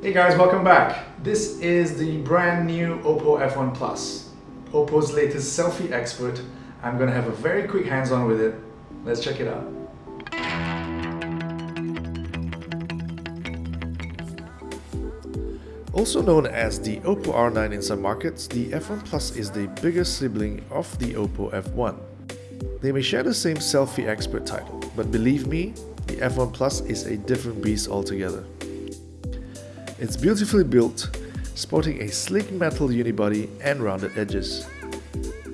Hey guys, welcome back. This is the brand new Oppo F1 Plus, Oppo's latest selfie expert. I'm to have a very quick hands-on with it. Let's check it out. Also known as the Oppo R9 in some markets, the F1 Plus is the biggest sibling of the Oppo F1. They may share the same selfie expert title, but believe me, the F1 Plus is a different beast altogether. It's beautifully built, sporting a sleek metal unibody and rounded edges.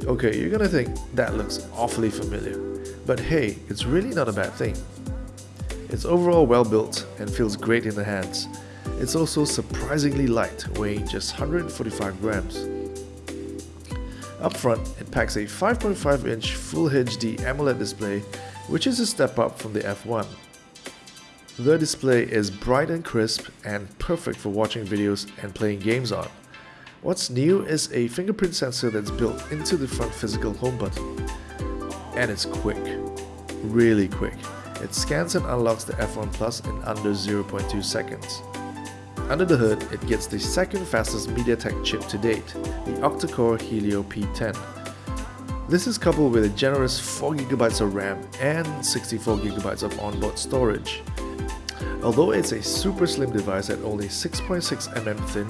Okay, you're gonna think that looks awfully familiar, but hey, it's really not a bad thing. It's overall well built and feels great in the hands. It's also surprisingly light, weighing just 145 grams. Up front, it packs a 5.5 inch Full HD AMOLED display, which is a step up from the F1. The display is bright and crisp and perfect for watching videos and playing games on. What's new is a fingerprint sensor that's built into the front physical home button. And it's quick. Really quick. It scans and unlocks the F1 Plus in under 0.2 seconds. Under the hood, it gets the second fastest MediaTek chip to date, the octa-core Helio P10. This is coupled with a generous 4GB of RAM and 64GB of onboard storage. Although it's a super slim device at only 6.6mm thin,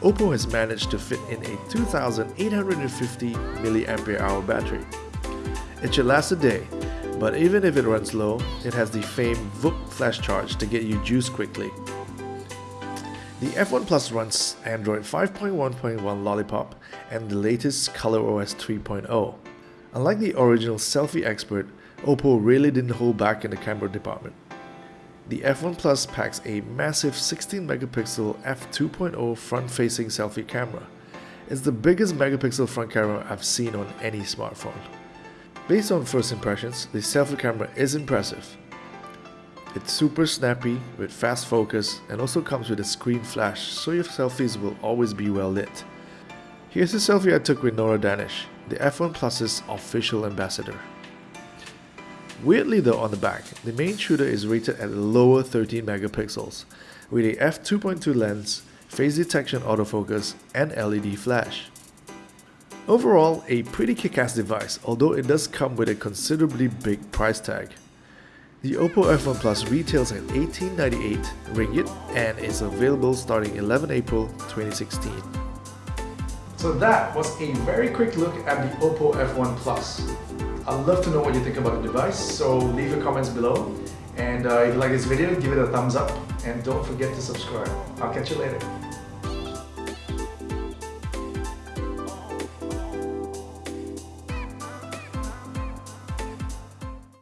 Oppo has managed to fit in a 2850 mAh battery. It should last a day, but even if it runs low, it has the famed VOOC flash charge to get you juiced quickly. The F1 Plus runs Android 5.1.1 Lollipop and the latest ColorOS 3.0. Unlike the original selfie expert, Oppo really didn't hold back in the camera department. The F1 Plus packs a massive 16 megapixel f2.0 front-facing selfie camera. It's the biggest megapixel front camera I've seen on any smartphone. Based on first impressions, the selfie camera is impressive. It's super snappy with fast focus and also comes with a screen flash so your selfies will always be well lit. Here's a selfie I took with Nora Danish, the F1 Plus's official ambassador. Weirdly though on the back, the main shooter is rated at lower 13 megapixels, with a f2.2 lens, phase detection autofocus, and LED flash. Overall, a pretty kick-ass device, although it does come with a considerably big price tag. The Oppo F1 Plus retails at 1898 ringgit and is available starting 11 April 2016. So that was a very quick look at the Oppo F1 Plus. I'd love to know what you think about the device, so leave your comments below. And uh, if you like this video, give it a thumbs up and don't forget to subscribe. I'll catch you later.